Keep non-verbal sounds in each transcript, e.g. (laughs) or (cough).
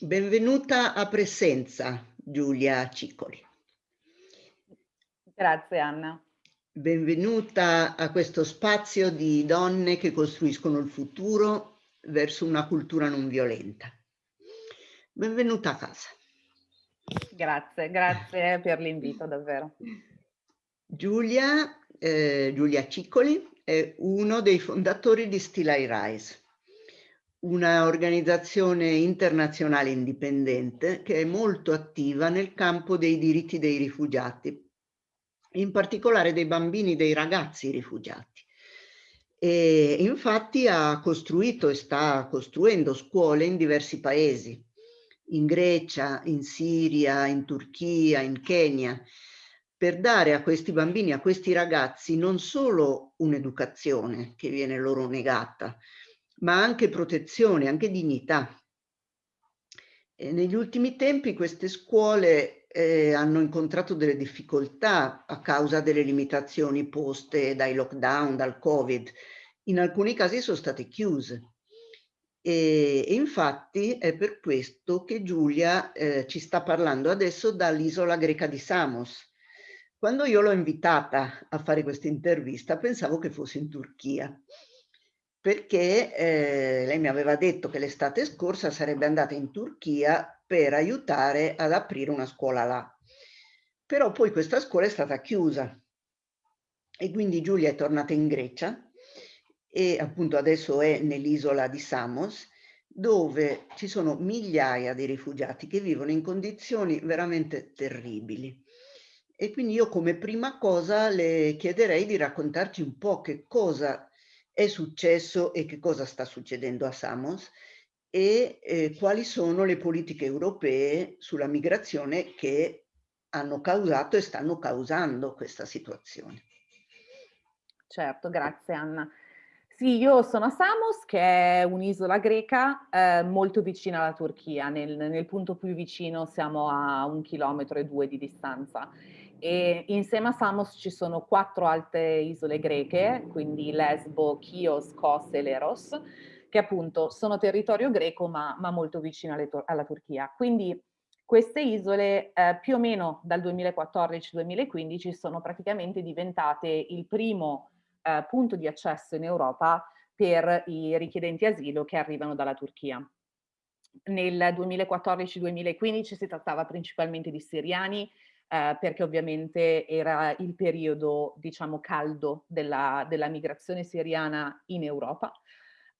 Benvenuta a Presenza, Giulia Ciccoli. Grazie Anna. Benvenuta a questo spazio di donne che costruiscono il futuro verso una cultura non violenta. Benvenuta a casa. Grazie, grazie per l'invito davvero. Giulia, eh, Giulia Ciccoli è uno dei fondatori di Still I Rise una organizzazione internazionale indipendente che è molto attiva nel campo dei diritti dei rifugiati, in particolare dei bambini, dei ragazzi rifugiati. E infatti ha costruito e sta costruendo scuole in diversi paesi, in Grecia, in Siria, in Turchia, in Kenya, per dare a questi bambini, a questi ragazzi, non solo un'educazione che viene loro negata, ma anche protezione, anche dignità. E negli ultimi tempi queste scuole eh, hanno incontrato delle difficoltà a causa delle limitazioni poste dai lockdown, dal Covid. In alcuni casi sono state chiuse. E, e infatti è per questo che Giulia eh, ci sta parlando adesso dall'isola greca di Samos. Quando io l'ho invitata a fare questa intervista pensavo che fosse in Turchia perché eh, lei mi aveva detto che l'estate scorsa sarebbe andata in Turchia per aiutare ad aprire una scuola là. Però poi questa scuola è stata chiusa e quindi Giulia è tornata in Grecia e appunto adesso è nell'isola di Samos dove ci sono migliaia di rifugiati che vivono in condizioni veramente terribili. E quindi io come prima cosa le chiederei di raccontarci un po' che cosa è successo e che cosa sta succedendo a Samos e eh, quali sono le politiche europee sulla migrazione che hanno causato e stanno causando questa situazione. Certo, grazie Anna. Sì, io sono a Samos, che è un'isola greca eh, molto vicina alla Turchia, nel, nel punto più vicino siamo a un chilometro e due di distanza e insieme a Samos ci sono quattro altre isole greche, quindi Lesbo, Chios, Kos e Leros, che appunto sono territorio greco ma, ma molto vicino alla Turchia. Quindi queste isole eh, più o meno dal 2014-2015 sono praticamente diventate il primo eh, punto di accesso in Europa per i richiedenti asilo che arrivano dalla Turchia. Nel 2014-2015 si trattava principalmente di siriani, eh, perché ovviamente era il periodo, diciamo, caldo della, della migrazione siriana in Europa.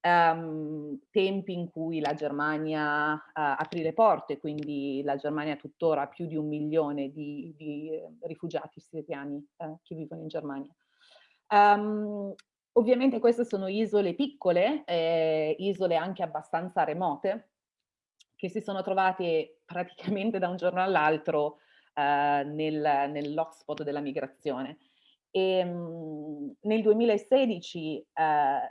Um, tempi in cui la Germania uh, aprì le porte, quindi la Germania tuttora ha più di un milione di, di uh, rifugiati siriani uh, che vivono in Germania. Um, ovviamente queste sono isole piccole, eh, isole anche abbastanza remote, che si sono trovate praticamente da un giorno all'altro eh, nel, nell'hotspot della migrazione. E, mh, nel 2016 eh,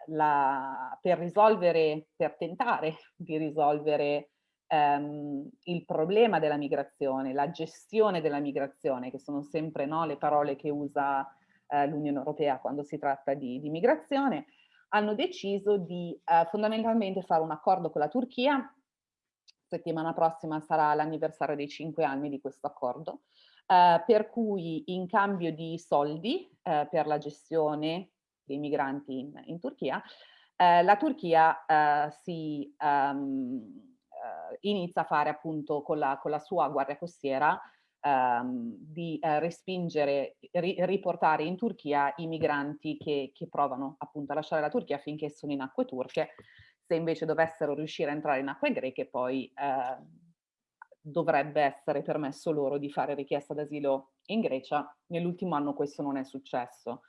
la, per risolvere, per tentare (laughs) di risolvere ehm, il problema della migrazione, la gestione della migrazione, che sono sempre no, le parole che usa eh, l'Unione Europea quando si tratta di, di migrazione, hanno deciso di eh, fondamentalmente fare un accordo con la Turchia settimana prossima sarà l'anniversario dei cinque anni di questo accordo, eh, per cui in cambio di soldi eh, per la gestione dei migranti in, in Turchia, eh, la Turchia eh, si um, inizia a fare appunto con la, con la sua guardia costiera um, di uh, respingere, ri, riportare in Turchia i migranti che, che provano appunto a lasciare la Turchia finché sono in acque turche se invece dovessero riuscire a entrare in acque greche poi eh, dovrebbe essere permesso loro di fare richiesta d'asilo in Grecia. Nell'ultimo anno questo non è successo.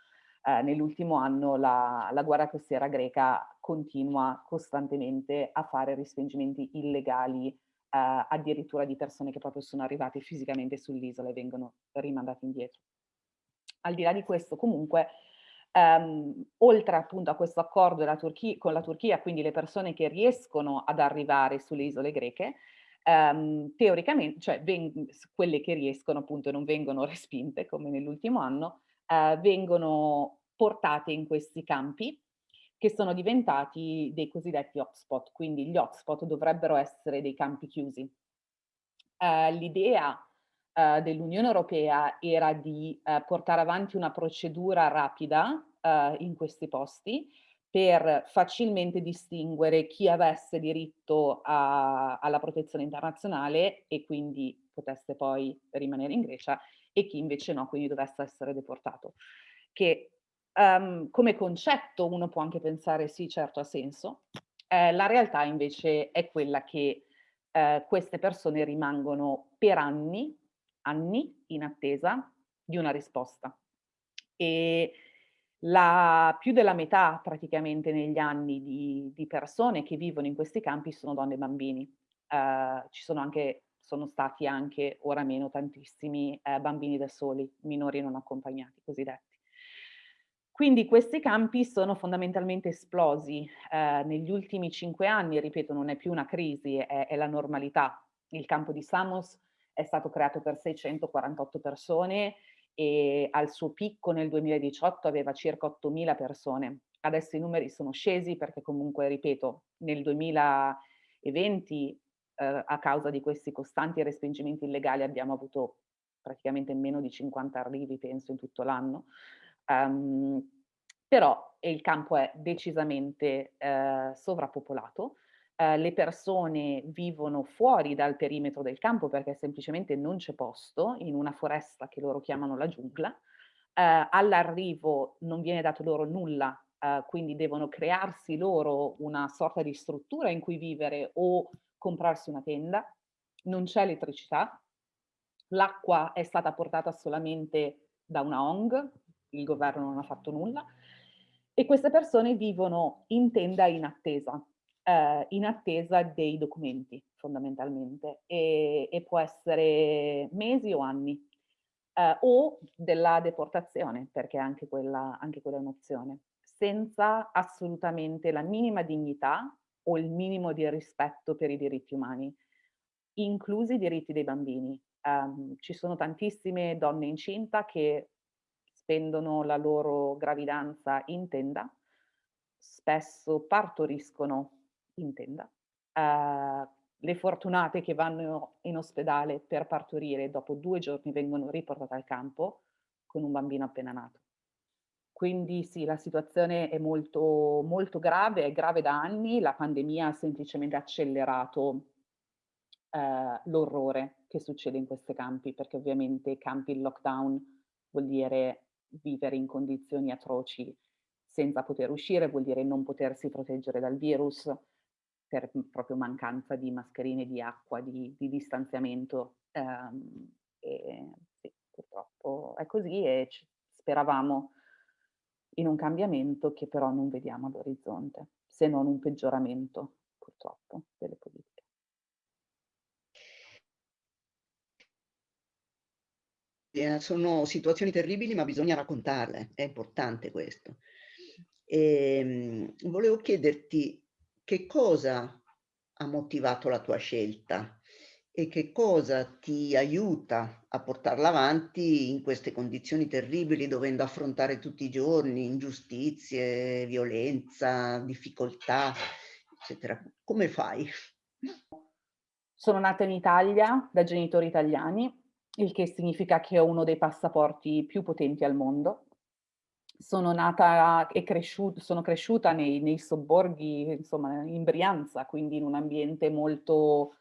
Eh, Nell'ultimo anno la, la guardia costiera greca continua costantemente a fare respingimenti illegali eh, addirittura di persone che proprio sono arrivate fisicamente sull'isola e vengono rimandate indietro. Al di là di questo comunque Um, oltre appunto a questo accordo con la Turchia, quindi le persone che riescono ad arrivare sulle isole greche, um, teoricamente, cioè quelle che riescono appunto non vengono (laughs) respinte come nell'ultimo anno, uh, vengono portate in questi campi che sono diventati dei cosiddetti hotspot, quindi gli hotspot dovrebbero essere dei campi chiusi. Uh, L'idea uh, dell'Unione Europea era di uh, portare avanti una procedura rapida in questi posti per facilmente distinguere chi avesse diritto a, alla protezione internazionale e quindi potesse poi rimanere in Grecia e chi invece no, quindi dovesse essere deportato. Che um, come concetto uno può anche pensare sì, certo ha senso, eh, la realtà invece è quella che eh, queste persone rimangono per anni, anni in attesa di una risposta. E la, più della metà praticamente negli anni di, di, persone che vivono in questi campi sono donne e bambini. Uh, ci sono anche, sono stati anche, ora meno, tantissimi uh, bambini da soli, minori non accompagnati, cosiddetti. Quindi questi campi sono fondamentalmente esplosi eh, negli ultimi cinque anni, ripeto, non è più una crisi, è, è, la normalità. Il campo di Samos è stato creato per 648 persone e al suo picco nel 2018 aveva circa 8.000 persone. Adesso i numeri sono scesi perché comunque, ripeto, nel 2020 eh, a causa di questi costanti respingimenti illegali abbiamo avuto praticamente meno di 50 arrivi, penso, in tutto l'anno. Um, però il campo è decisamente eh, sovrappopolato, eh, le persone vivono fuori dal perimetro del campo perché semplicemente non c'è posto in una foresta che loro chiamano la giungla, eh, all'arrivo non viene dato loro nulla, eh, quindi devono crearsi loro una sorta di struttura in cui vivere o comprarsi una tenda, non c'è elettricità, l'acqua è stata portata solamente da una ONG, il governo non ha fatto nulla, e queste persone vivono in tenda in attesa, eh, in attesa dei documenti fondamentalmente e, e può essere mesi o anni eh, o della deportazione perché anche quella, anche quella è un'opzione senza assolutamente la minima dignità o il minimo di rispetto per i diritti umani inclusi i diritti dei bambini. Um, ci sono tantissime donne incinta che spendono la loro gravidanza in tenda, spesso partoriscono in tenda. Uh, le fortunate che vanno in ospedale per partorire dopo due giorni vengono riportate al campo con un bambino appena nato. Quindi sì, la situazione è molto, molto grave, è grave da anni, la pandemia ha semplicemente accelerato eh, l'orrore che succede in questi campi, perché ovviamente campi in lockdown vuol dire vivere in condizioni atroci senza poter uscire, vuol dire non potersi proteggere dal virus per proprio mancanza di mascherine, di acqua, di, di distanziamento. Um, e, sì, purtroppo è così e speravamo in un cambiamento che però non vediamo all'orizzonte, se non un peggioramento purtroppo delle politiche. Eh, sono situazioni terribili, ma bisogna raccontarle, è importante questo. E, ehm, volevo chiederti che cosa ha motivato la tua scelta e che cosa ti aiuta a portarla avanti in queste condizioni terribili, dovendo affrontare tutti i giorni ingiustizie, violenza, difficoltà, eccetera. Come fai? Sono nata in Italia da genitori italiani il che significa che ho uno dei passaporti più potenti al mondo. Sono nata e cresciuta, sono cresciuta nei, nei sobborghi, insomma, in Brianza, quindi in un ambiente molto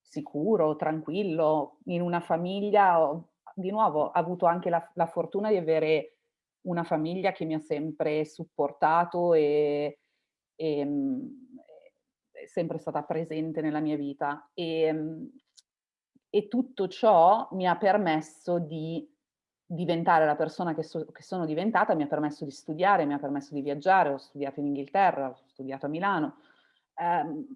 sicuro, tranquillo, in una famiglia, di nuovo, ho avuto anche la, la, fortuna di avere una famiglia che mi ha sempre supportato e, e mm, è sempre stata presente nella mia vita. E, mm, e tutto ciò mi ha permesso di diventare la persona che, so, che, sono diventata, mi ha permesso di studiare, mi ha permesso di viaggiare, ho studiato in Inghilterra, ho studiato a Milano, ehm,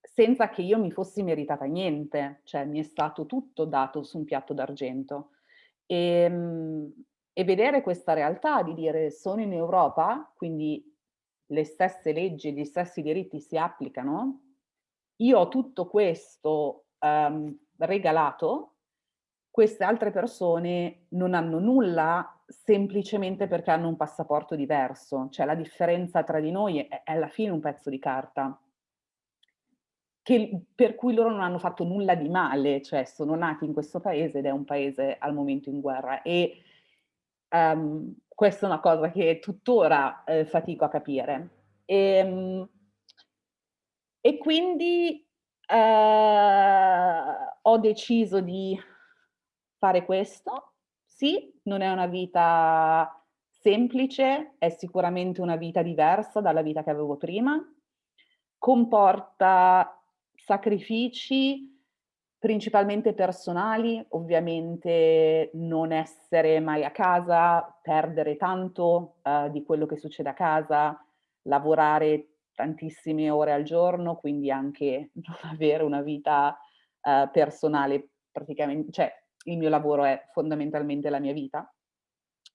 senza che io mi fossi meritata niente, cioè mi è stato tutto dato su un piatto d'argento. E, ehm, e vedere questa realtà di dire sono in Europa, quindi le stesse leggi, gli stessi diritti si applicano, io ho tutto questo um, regalato, queste altre persone non hanno nulla semplicemente perché hanno un passaporto diverso, cioè la differenza tra di noi è, è alla fine un pezzo di carta. Che, per cui loro non hanno fatto nulla di male, cioè sono nati in questo paese ed è un paese al momento in guerra e um, questa è una cosa che tuttora eh, fatico a capire. E, um, e quindi eh, ho deciso di fare questo. Sì, non è una vita semplice, è sicuramente una vita diversa dalla vita che avevo prima, comporta sacrifici principalmente personali, ovviamente non essere mai a casa, perdere tanto uh, di quello che succede a casa, lavorare tantissime ore al giorno, quindi anche (laughs) non avere una vita uh, personale praticamente, cioè il mio lavoro è fondamentalmente la mia vita,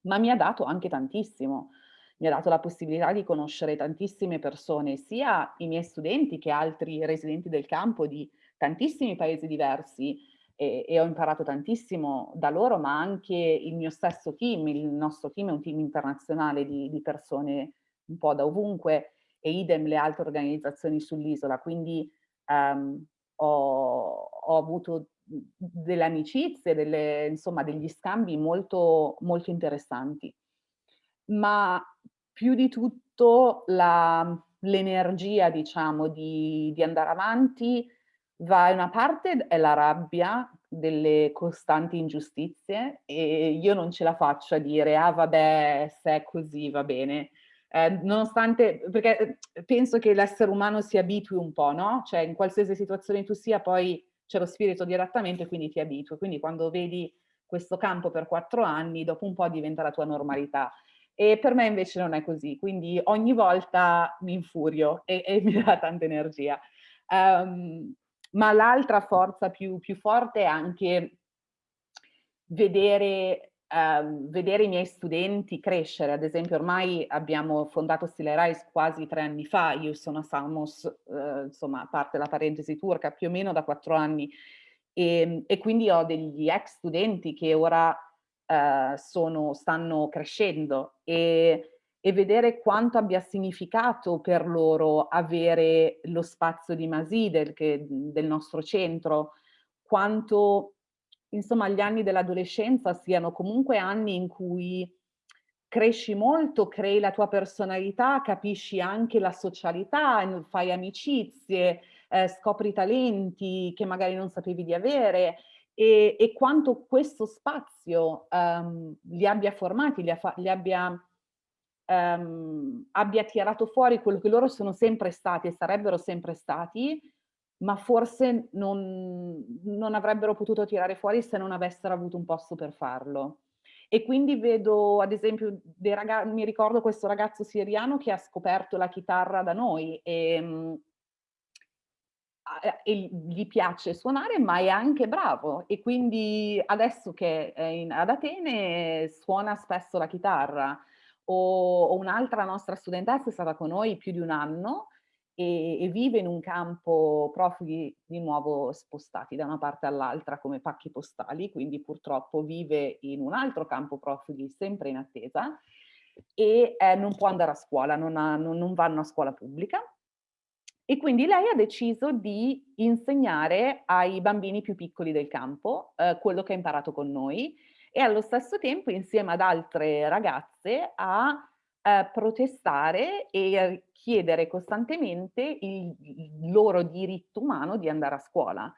ma mi ha dato anche tantissimo. Mi ha dato la possibilità di conoscere tantissime persone, sia i miei studenti che altri residenti del campo di tantissimi paesi diversi e, e ho imparato tantissimo da loro, ma anche il mio stesso team, il nostro team è un team internazionale di, di persone un po' da ovunque e idem le altre organizzazioni sull'isola, quindi um, ho, ho, avuto delle amicizie, delle, insomma degli scambi molto, molto interessanti. Ma più di tutto l'energia, diciamo, di, di andare avanti va in una parte è la rabbia delle costanti ingiustizie e io non ce la faccio a dire ah vabbè se è così va bene eh, nonostante, perché eh, penso che l'essere umano si abitui un po', no? Cioè in qualsiasi situazione tu sia poi c'è lo spirito di adattamento e quindi ti abitui. Quindi quando vedi questo campo per quattro anni, dopo un po' diventa la tua normalità. E per me invece non è così, quindi ogni volta mi infurio e, e (laughs) mi dà tanta energia. Um, ma l'altra forza più, più forte è anche vedere Uh, vedere i miei studenti crescere, ad esempio ormai abbiamo fondato Stile Rise quasi tre anni fa, io sono a Samos, uh, insomma a parte la parentesi turca, più o meno da quattro anni. E, ehm, e quindi ho degli ex studenti che ora uh, sono, stanno crescendo. E, e vedere quanto abbia significato per loro avere lo spazio di Maside, che, del nostro centro, quanto insomma gli anni dell'adolescenza siano comunque anni in cui cresci molto, crei la tua personalità, capisci anche la socialità, fai amicizie, eh, scopri talenti che magari non sapevi di avere e, e quanto questo spazio um, li abbia formati, li, li abbia, um, abbia tirato fuori quello che loro sono sempre stati e sarebbero sempre stati ma forse non, non avrebbero potuto tirare fuori se non avessero avuto un posto per farlo. E quindi vedo, ad esempio, mi ricordo questo ragazzo siriano che ha scoperto la chitarra da noi e, mm, e gli piace suonare, ma è anche bravo. E quindi adesso che è in, ad Atene suona spesso la chitarra. O, o un'altra nostra studentessa è stata con noi più di un anno e, e, vive in un campo profughi di nuovo spostati da una parte all'altra come pacchi postali, quindi purtroppo vive in un altro campo profughi sempre in attesa e eh, non può andare a scuola, non, ha, non, non vanno a scuola pubblica. E quindi lei ha deciso di insegnare ai bambini più piccoli del campo eh, quello che ha imparato con noi e allo stesso tempo insieme ad altre ragazze ha eh, protestare e chiedere costantemente il, loro diritto umano di andare a scuola.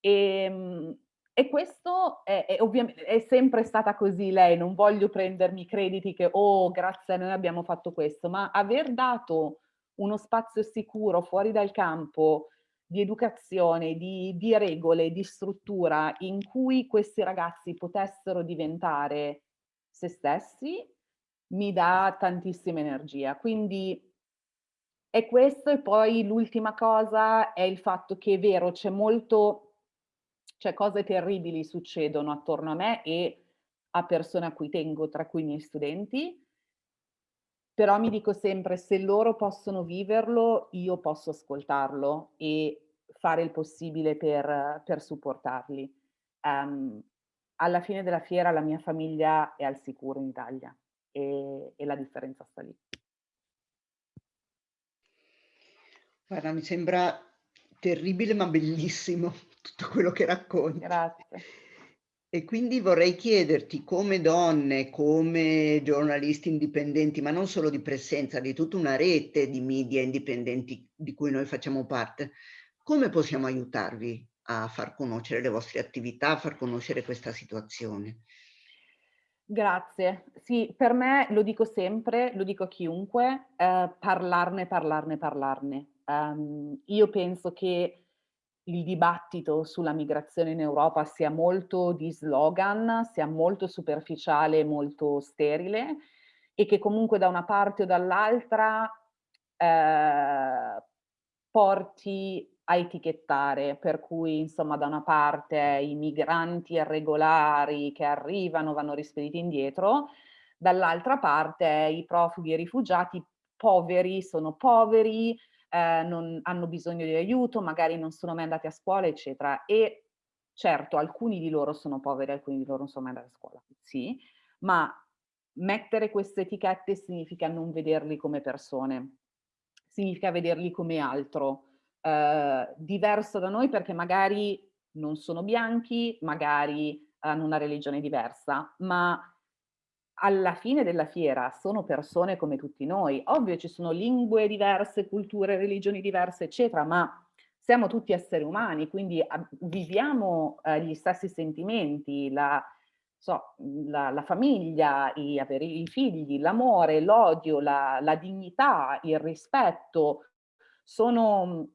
E, ehm, e questo è, è, è sempre stata così lei, non voglio prendermi crediti che oh grazie a noi abbiamo fatto questo, ma aver dato uno spazio sicuro fuori dal campo di educazione, di, di regole, di struttura in cui questi ragazzi potessero diventare se stessi mi dà tantissima energia. Quindi è questo e poi l'ultima cosa è il fatto che è vero, c'è molto, cioè cose terribili succedono attorno a me e a persone a cui tengo, tra cui i miei studenti, però mi dico sempre se loro possono viverlo, io posso ascoltarlo e fare il possibile per, per supportarli. Um, alla fine della fiera la mia famiglia è al sicuro in Italia e, e la differenza sta lì. Guarda, mi sembra terribile ma bellissimo (laughs) tutto quello che racconti. Grazie. E quindi vorrei chiederti, come donne, come giornalisti indipendenti, ma non solo di presenza, di tutta una rete di media indipendenti di cui noi facciamo parte, come possiamo aiutarvi a far conoscere le vostre attività, a far conoscere questa situazione? Grazie. Sì, per me, lo dico sempre, lo dico a chiunque, eh, parlarne, parlarne, parlarne. Um, io penso che il dibattito sulla migrazione in Europa sia molto di slogan, sia molto superficiale, molto sterile e che comunque da una parte o dall'altra eh, porti a etichettare, per cui insomma da una parte i migranti irregolari che arrivano vanno rispediti indietro, dall'altra parte i profughi e i rifugiati poveri sono poveri, eh, non hanno bisogno di aiuto, magari non sono mai andati a scuola, eccetera. E certo, alcuni di loro sono poveri, alcuni di loro non sono mai andati a scuola, sì, ma mettere queste etichette significa non vederli come persone, significa vederli come altro, eh, diverso da noi perché magari non sono bianchi, magari hanno una religione diversa, ma alla fine della fiera sono persone come tutti noi. Ovvio ci sono lingue diverse, culture, religioni diverse, eccetera, ma siamo tutti esseri umani, quindi viviamo eh, gli stessi sentimenti, la, so, la, la famiglia, i, avere i figli, l'amore, l'odio, la, la dignità, il rispetto, sono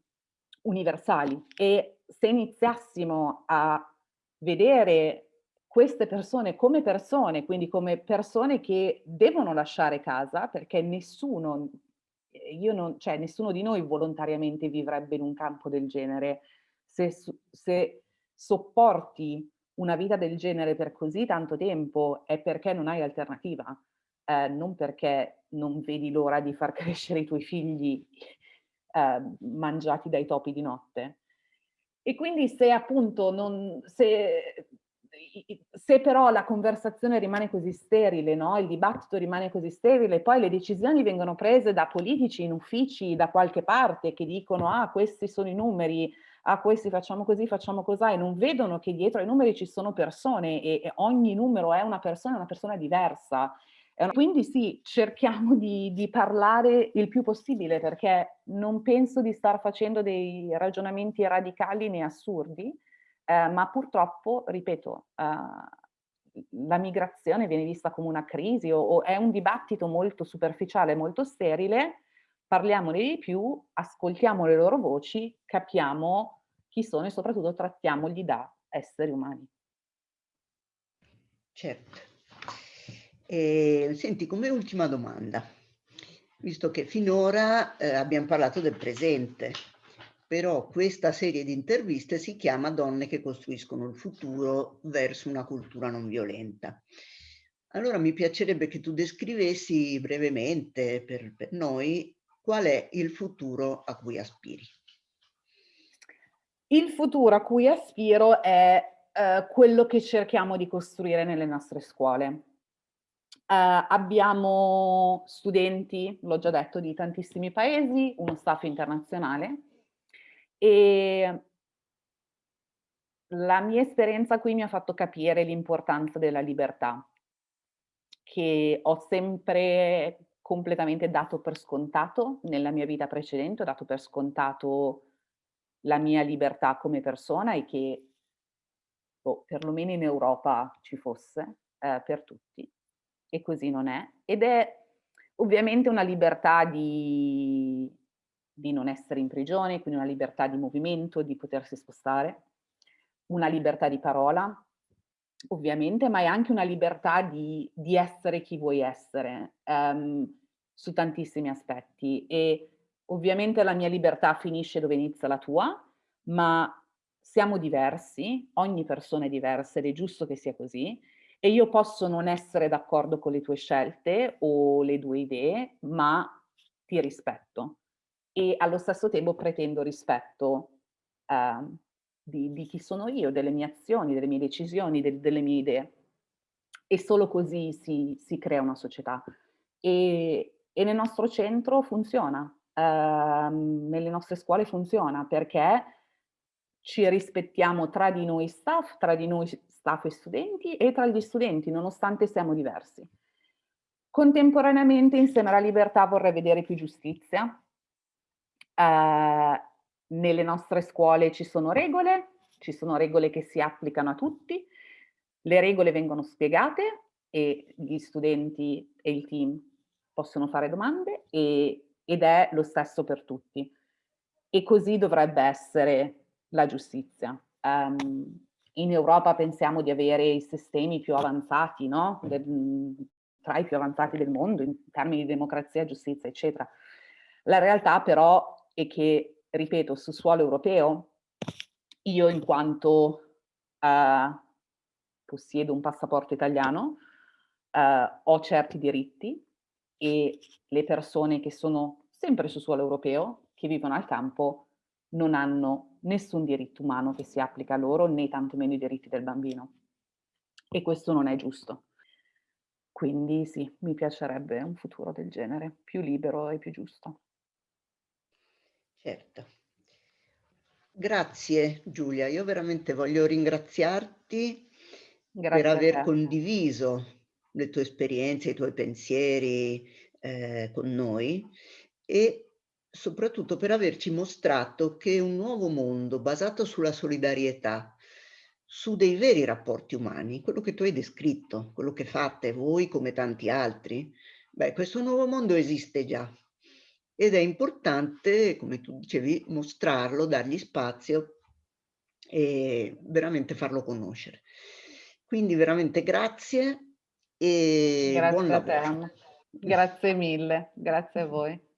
universali e se iniziassimo a vedere queste persone come persone, quindi come persone che devono lasciare casa perché nessuno, non, cioè nessuno di noi volontariamente vivrebbe in un campo del genere. Se, se sopporti una vita del genere per così tanto tempo è perché non hai alternativa, eh, non perché non vedi l'ora di far (laughs) crescere i tuoi figli eh, mangiati dai topi di notte. E quindi se appunto non, se se però la conversazione rimane così sterile, no? il dibattito rimane così sterile, poi le decisioni vengono prese da politici in uffici da qualche parte che dicono ah questi sono i numeri, ah questi facciamo così, facciamo così e non vedono che dietro ai numeri ci sono persone e, e ogni numero è una persona, una persona diversa. Quindi sì, cerchiamo di, di, parlare il più possibile perché non penso di star facendo dei ragionamenti radicali né assurdi, eh, ma purtroppo, ripeto, eh, la migrazione viene vista come una crisi o, o, è un dibattito molto superficiale, molto sterile, parliamone di più, ascoltiamo le loro voci, capiamo chi sono e soprattutto trattiamoli da esseri umani. Certo. E, senti, come ultima domanda, visto che finora eh, abbiamo parlato del presente, però questa serie di interviste si chiama Donne che costruiscono il futuro verso una cultura non violenta. Allora mi piacerebbe che tu descrivessi brevemente per, per noi qual è il futuro a cui aspiri. Il futuro a cui aspiro è eh, quello che cerchiamo di costruire nelle nostre scuole. Uh, abbiamo studenti, l'ho già detto, di tantissimi paesi, uno staff internazionale. E la mia esperienza qui mi ha fatto capire l'importanza della libertà, che ho sempre completamente dato per scontato nella mia vita precedente, ho dato per scontato la mia libertà come persona e che oh, perlomeno in Europa ci fosse eh, per tutti e così non è ed è ovviamente una libertà di di non essere in prigione, quindi una libertà di movimento, di potersi spostare, una libertà di parola, ovviamente, ma è anche una libertà di, di essere chi vuoi essere, um, su tantissimi aspetti. E ovviamente la mia libertà finisce dove inizia la tua, ma siamo diversi, ogni persona è diversa ed è giusto che sia così, e io posso non essere d'accordo con le tue scelte o le tue idee, ma ti rispetto e allo stesso tempo pretendo rispetto eh, di, di, chi sono io, delle mie azioni, delle mie decisioni, de, delle mie idee. E solo così si, si crea una società. E, e, nel nostro centro funziona, uh, nelle nostre scuole funziona, perché ci rispettiamo tra di noi staff, tra di noi staff e studenti e tra gli studenti, nonostante siamo diversi. Contemporaneamente, insieme alla libertà, vorrei vedere più giustizia. Uh, nelle nostre scuole ci sono regole, ci sono regole che si applicano a tutti, le regole vengono spiegate e gli studenti e il team possono fare domande e, ed è lo stesso per tutti. E così dovrebbe essere la giustizia. Um, in Europa pensiamo di avere i sistemi più avanzati, no? De, tra i più avanzati del mondo in termini di democrazia, giustizia, eccetera. La realtà però è che ripeto, su suolo europeo, io in quanto uh, possiedo un passaporto italiano, uh, ho certi diritti e le persone che sono sempre su suolo europeo, che vivono al campo, non hanno nessun diritto umano che si applica a loro, né tantomeno i diritti del bambino. E questo non è giusto. Quindi sì, mi piacerebbe un futuro del genere, più libero e più giusto. Certo. Grazie Giulia, io veramente voglio ringraziarti Grazie per aver condiviso le tue esperienze, i tuoi pensieri eh, con noi e soprattutto per averci mostrato che un nuovo mondo basato sulla solidarietà, su dei veri rapporti umani, quello che tu hai descritto, quello che fate voi come tanti altri, beh, questo nuovo mondo esiste già ed è importante, come tu dicevi, mostrarlo, dargli spazio e veramente farlo conoscere. Quindi veramente grazie e grazie buon lavoro. Grazie mille, grazie a voi.